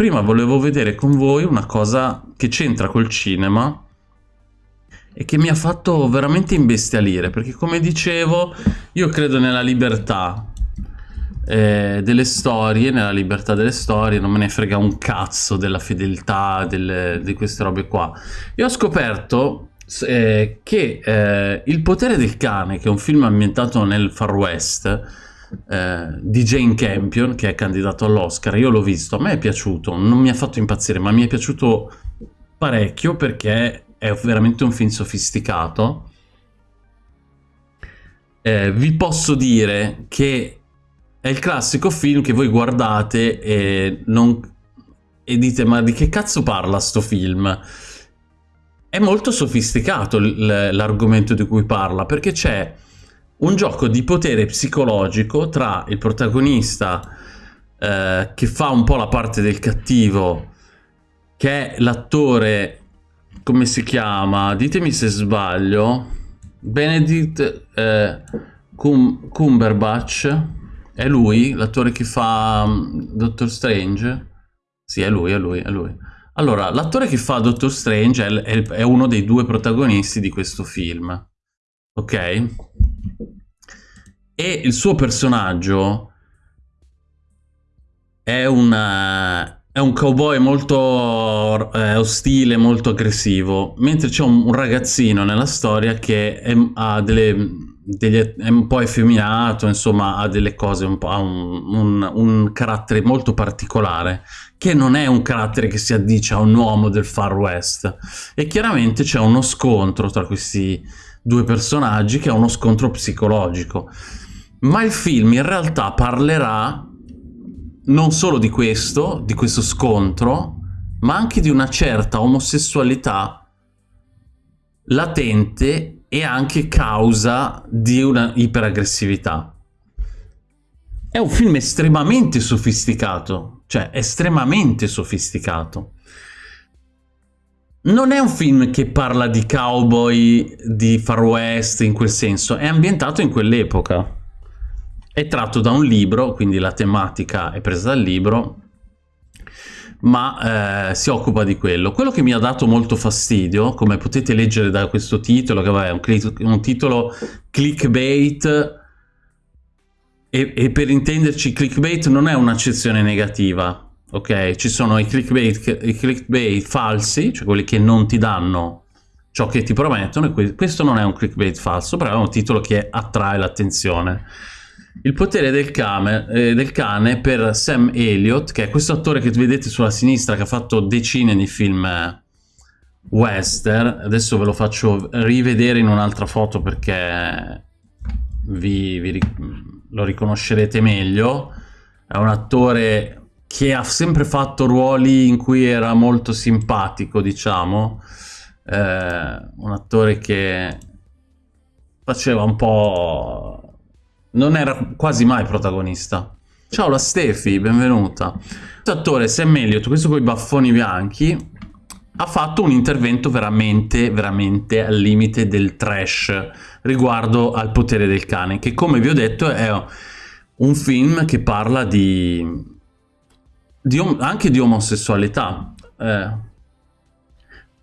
prima volevo vedere con voi una cosa che c'entra col cinema e che mi ha fatto veramente imbestialire, perché come dicevo, io credo nella libertà eh, delle storie, nella libertà delle storie, non me ne frega un cazzo della fedeltà delle, di queste robe qua. E ho scoperto eh, che eh, Il potere del cane, che è un film ambientato nel Far West, eh, di Jane Campion, che è candidato all'Oscar, io l'ho visto, a me è piaciuto, non mi ha fatto impazzire, ma mi è piaciuto parecchio perché è veramente un film sofisticato. Eh, vi posso dire che è il classico film che voi guardate e, non, e dite ma di che cazzo parla sto film? È molto sofisticato l'argomento di cui parla perché c'è un gioco di potere psicologico tra il protagonista eh, che fa un po' la parte del cattivo che è l'attore come si chiama? Ditemi se sbaglio. Benedict eh, Cum Cumberbatch. È lui, l'attore che fa um, Doctor Strange? Sì, è lui, è lui, è lui. Allora, l'attore che fa Doctor Strange è, è, è uno dei due protagonisti di questo film. Ok? E il suo personaggio è una è un cowboy molto eh, ostile, molto aggressivo, mentre c'è un, un, ragazzino nella storia che è, delle, degli, è un po' effeminato, insomma ha delle cose, un ha un, un, un, carattere molto particolare, che non è un carattere che si addice a un uomo del Far West. E chiaramente c'è uno scontro tra questi due personaggi che è uno scontro psicologico. Ma il film in realtà parlerà non solo di questo, di questo scontro, ma anche di una certa omosessualità latente e anche causa di una iperaggressività. È un film estremamente sofisticato, cioè estremamente sofisticato. Non è un film che parla di cowboy, di far west in quel senso, è ambientato in quell'epoca. È tratto da un libro, quindi la tematica è presa dal libro, ma eh, si occupa di quello. Quello che mi ha dato molto fastidio, come potete leggere da questo titolo, che è un, un, titolo clickbait, e, e, per intenderci clickbait non è un'accezione negativa, ok? Ci sono i clickbait, i clickbait falsi, cioè quelli che non ti danno ciò che ti promettono, e questo non è un clickbait falso, però è un titolo che attrae l'attenzione. Il potere del cane, eh, del cane, per Sam Elliott, che è questo attore che vedete sulla sinistra che ha fatto decine di film eh, western. Adesso ve lo faccio rivedere in un'altra foto perché vi, vi, lo riconoscerete meglio. È un attore che ha sempre fatto ruoli in cui era molto simpatico, diciamo. Eh, un attore che faceva un po' non era quasi mai protagonista. Ciao la Stefi, benvenuta. Questo attore Sam Elliott, questo con i baffoni bianchi, ha fatto un intervento veramente, veramente al limite del trash riguardo al potere del cane, che come vi ho detto è un film che parla di, di anche di omosessualità. Eh,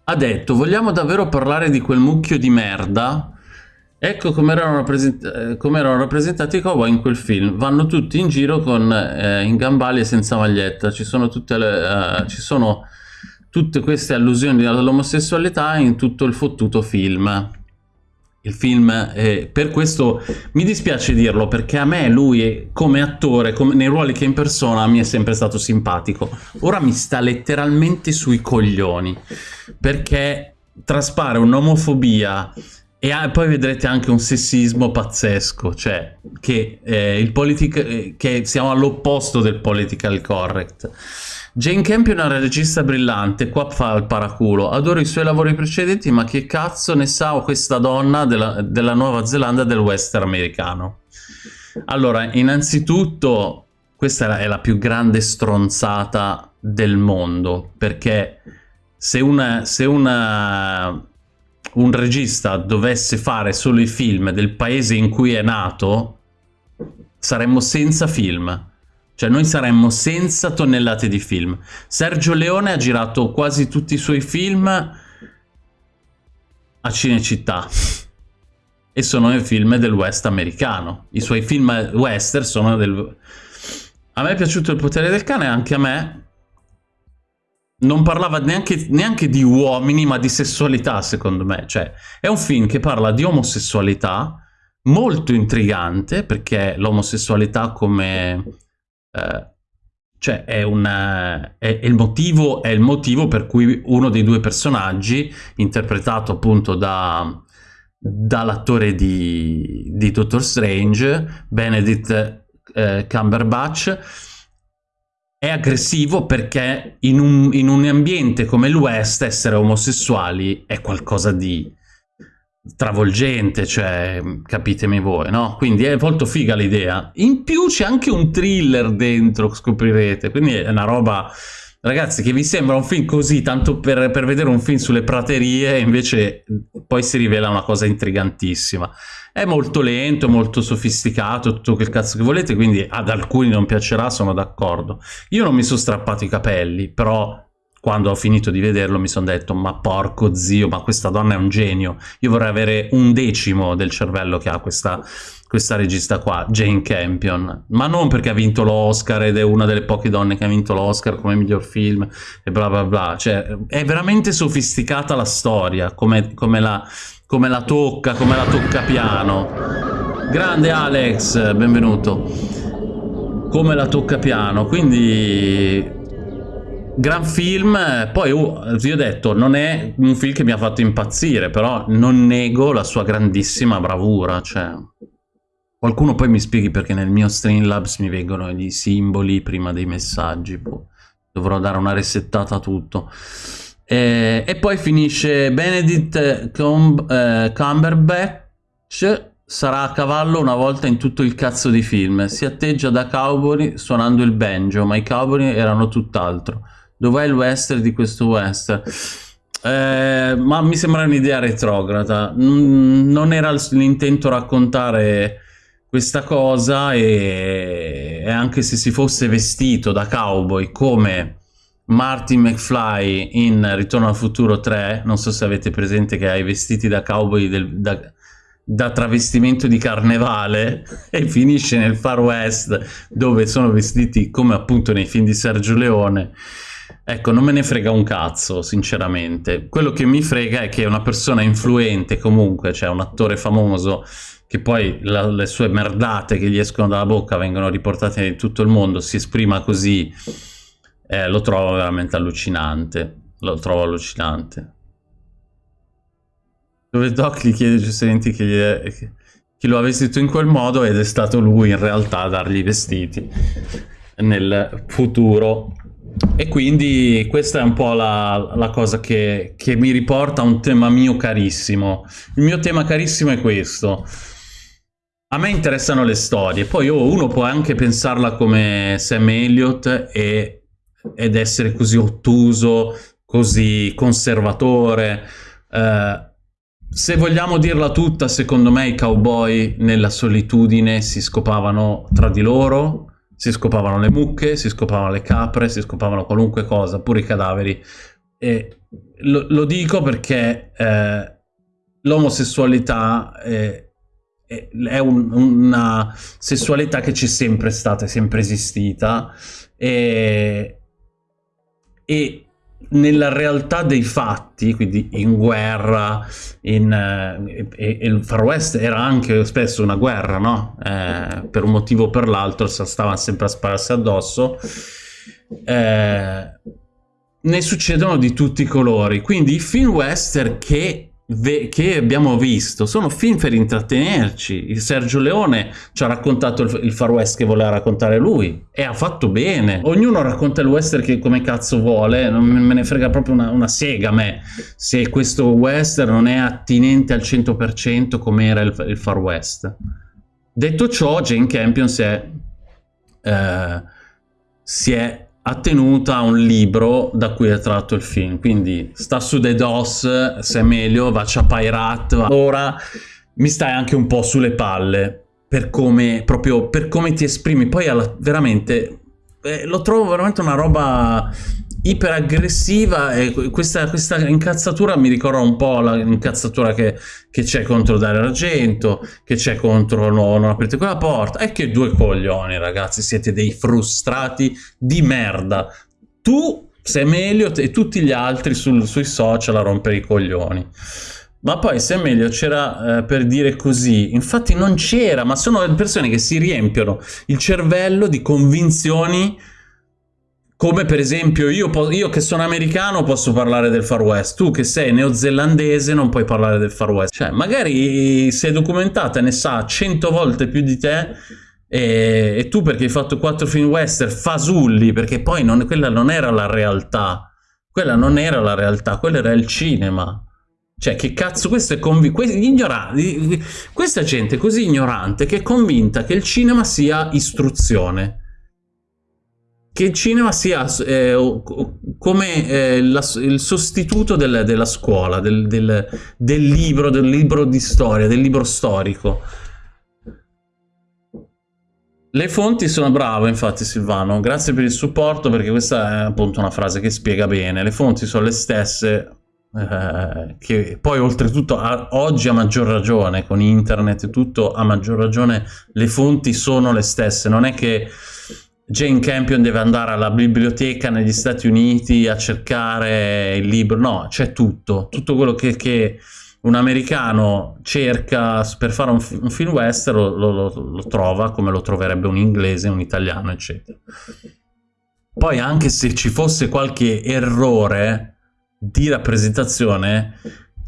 ha detto, vogliamo davvero parlare di quel mucchio di merda Ecco come erano, rappresent eh, come erano, rappresentati i cowboy in quel film. Vanno tutti in giro con, eh, in gambali e senza maglietta. Ci sono, tutte le, uh, ci sono tutte queste allusioni all'omosessualità in tutto il fottuto film. Il film, eh, per questo mi dispiace dirlo, perché a me lui come attore, come, nei ruoli che in persona, mi è sempre stato simpatico. Ora mi sta letteralmente sui coglioni, perché traspare un'omofobia e poi vedrete anche un sessismo pazzesco, cioè che, eh, politic che siamo all'opposto del political correct. Jane Campion è una regista brillante, qua fa il paraculo, adoro i suoi lavori precedenti, ma che cazzo ne sa questa donna della, della Nuova Zelanda del western americano? Allora, innanzitutto, questa è la più grande stronzata del mondo, perché se una, se una un regista dovesse fare solo i film del paese in cui è nato, saremmo senza film. Cioè noi saremmo senza tonnellate di film. Sergio Leone ha girato quasi tutti i suoi film a Cinecittà e sono i film del West americano. I suoi film western sono del... A me è piaciuto Il potere del cane, anche a me. Non parlava neanche, neanche di uomini, ma di sessualità, secondo me. Cioè, è un film che parla di omosessualità, molto intrigante, perché l'omosessualità come... Eh, cioè è, una, è, è, il motivo, è il motivo per cui uno dei due personaggi, interpretato appunto da, dall'attore di, di Doctor Strange, Benedict eh, Cumberbatch, è aggressivo perché in un, in un ambiente come il West essere omosessuali è qualcosa di travolgente, cioè capitemi voi, no? Quindi è molto figa l'idea. In più c'è anche un thriller dentro, scoprirete, quindi è una roba Ragazzi, che vi sembra un film così, tanto per, per, vedere un film sulle praterie, invece poi si rivela una cosa intrigantissima. È molto lento, molto sofisticato, tutto quel cazzo che volete, quindi ad alcuni non piacerà, sono d'accordo. Io non mi sono strappato i capelli, però quando ho finito di vederlo mi sono detto ma porco zio, ma questa donna è un genio. Io vorrei avere un decimo del cervello che ha questa questa regista qua, Jane Campion, ma non perché ha vinto l'Oscar ed è una delle poche donne che ha vinto l'Oscar come miglior film e bla bla bla, cioè è veramente sofisticata la storia, come, come, la, come la tocca, come la tocca piano. Grande Alex, benvenuto. Come la tocca piano, quindi gran film, poi oh, vi ho detto, non è un film che mi ha fatto impazzire, però non nego la sua grandissima bravura, cioè Qualcuno poi mi spieghi perché nel mio Streamlabs mi vengono i simboli prima dei messaggi. Boh. Dovrò dare una resettata a tutto. E, e poi finisce Benedict Cum, eh, Cumberbatch sarà a cavallo una volta in tutto il cazzo di film. Si atteggia da cowboy suonando il banjo, ma i cowboy erano tutt'altro. Dov'è il western di questo western? Eh, ma mi sembra un'idea retrograda. Non era l'intento raccontare questa cosa e, e anche se si fosse vestito da cowboy come Martin McFly in Ritorno al futuro 3, non so se avete presente che ha i vestiti da cowboy del, da, da, travestimento di carnevale e finisce nel Far West dove sono vestiti come appunto nei film di Sergio Leone. Ecco, non me ne frega un cazzo, sinceramente. Quello che mi frega è che una persona influente comunque, cioè un attore famoso che poi la, le sue merdate che gli escono dalla bocca vengono riportate in tutto il mondo, si esprima così, eh, lo trovo veramente allucinante. Lo trovo allucinante. Dove Doc gli chiede giustamente che, gli che, chi lo ha vestito in quel modo ed è stato lui in realtà a dargli i vestiti nel futuro. E quindi questa è un po' la, la cosa che, che mi riporta a un tema mio carissimo. Il mio tema carissimo è questo a me interessano le storie, poi oh, uno può anche pensarla come Sam Elliott e, ed essere così ottuso, così conservatore. Eh, se vogliamo dirla tutta, secondo me i cowboy nella solitudine si scopavano tra di loro, si scopavano le mucche, si scopavano le capre, si scopavano qualunque cosa, pure i cadaveri. E lo, lo dico perché eh, l'omosessualità... Eh, è un, una sessualità che c'è sempre stata, è sempre esistita e, e, nella realtà dei fatti, quindi in guerra, in, eh, e, e il Far West era anche spesso una guerra, no? Eh, per un motivo o per l'altro stavano sempre a spararsi addosso. Eh, ne succedono di tutti i colori, quindi i film western che che abbiamo visto sono film per intrattenerci. Il Sergio Leone ci ha raccontato il, il, Far West che voleva raccontare lui e ha fatto bene. Ognuno racconta il western che come cazzo vuole, non me ne frega proprio una, una sega a me se questo western non è attinente al 100% come era il, il, Far West. Detto ciò, Jane Campion si è, eh, si è attenuta a un libro da cui è tratto il film, quindi sta su The DOS, se è meglio, Vacia Pirate, ora mi stai anche un po' sulle palle per come, proprio per come ti esprimi, poi alla, veramente eh, lo trovo veramente una roba iperaggressiva e questa, questa incazzatura mi ricorda un po' l'incazzatura che, c'è contro Dario Argento, che c'è contro no, non aprite quella porta, e che due coglioni ragazzi, siete dei frustrati di merda. Tu Sam Elliott e tutti gli altri sul, sui social a rompere i coglioni. Ma poi Sam Elliott c'era eh, per dire così, infatti non c'era, ma sono persone che si riempiono il cervello di convinzioni come per esempio io, io, che sono americano posso parlare del Far West, tu che sei neozelandese non puoi parlare del Far West. Cioè, magari sei documentata ne sa cento volte più di te e, e, tu perché hai fatto quattro film western fasulli, perché poi non, quella non era la realtà. Quella non era la realtà, quello era il cinema. Cioè, che cazzo, questo è convinto. Questa gente è così ignorante che è convinta che il cinema sia istruzione che il cinema sia eh, come eh, la, il sostituto del, della scuola, del, del, del, libro, del libro di storia, del libro storico. Le fonti sono bravo, infatti Silvano, grazie per il supporto perché questa è appunto una frase che spiega bene. Le fonti sono le stesse, eh, che poi oltretutto a, oggi a maggior ragione, con internet e tutto, a maggior ragione le fonti sono le stesse. Non è che Jane Campion deve andare alla biblioteca negli Stati Uniti a cercare il libro, no, c'è tutto, tutto quello che, che, un americano cerca per fare un, un film western lo, lo, lo, trova come lo troverebbe un inglese, un italiano, eccetera. Poi anche se ci fosse qualche errore di rappresentazione,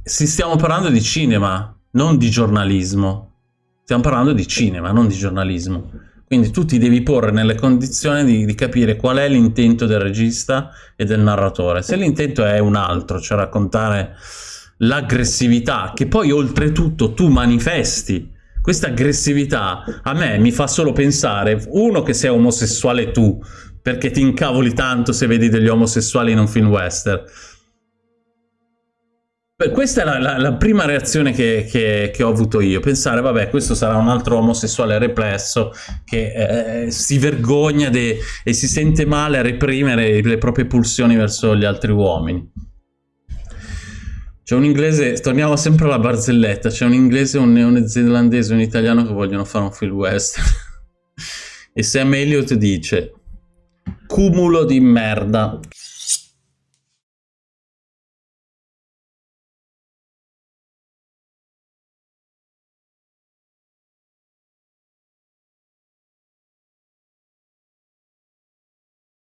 si stiamo parlando di cinema, non di giornalismo. Stiamo parlando di cinema, non di giornalismo. Quindi tu ti devi porre nelle condizioni di, di capire qual è l'intento del regista e del narratore. Se l'intento è un altro, cioè raccontare l'aggressività, che poi oltretutto tu manifesti, questa aggressività a me mi fa solo pensare, uno, che sei omosessuale tu, perché ti incavoli tanto se vedi degli omosessuali in un film western, questa è la, la, la prima reazione che, che, che, ho avuto io, pensare vabbè questo sarà un altro omosessuale replesso che eh, si vergogna e si sente male a reprimere le proprie pulsioni verso gli altri uomini. C'è un inglese, torniamo sempre alla barzelletta, c'è un inglese, un neozelandese un italiano che vogliono fare un film western. E Sam Elliott dice cumulo di merda,